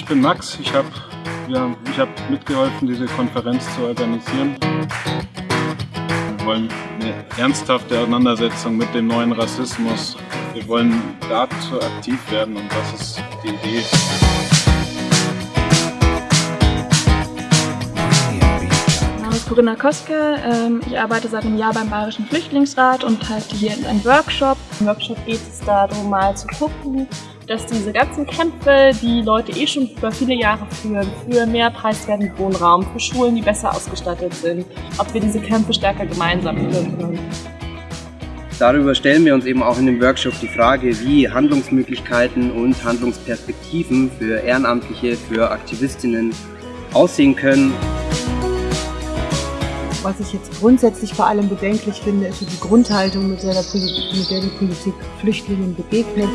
ich bin Max. Ich habe ja, hab mitgeholfen, diese Konferenz zu organisieren. Wir wollen eine ernsthafte Auseinandersetzung mit dem neuen Rassismus. Wir wollen dazu aktiv werden und das ist die Idee. Corinna Koske. Ähm, ich arbeite seit einem Jahr beim Bayerischen Flüchtlingsrat und halte hier einen Workshop. Im Workshop geht es darum, mal zu gucken, dass diese ganzen Kämpfe, die Leute eh schon über viele Jahre führen, für mehr preiswerten Wohnraum, für Schulen, die besser ausgestattet sind, ob wir diese Kämpfe stärker gemeinsam führen können. Darüber stellen wir uns eben auch in dem Workshop die Frage, wie Handlungsmöglichkeiten und Handlungsperspektiven für Ehrenamtliche, für Aktivistinnen aussehen können. Was ich jetzt grundsätzlich vor allem bedenklich finde, ist die Grundhaltung, mit der, der mit der die Politik Flüchtlingen begegnet.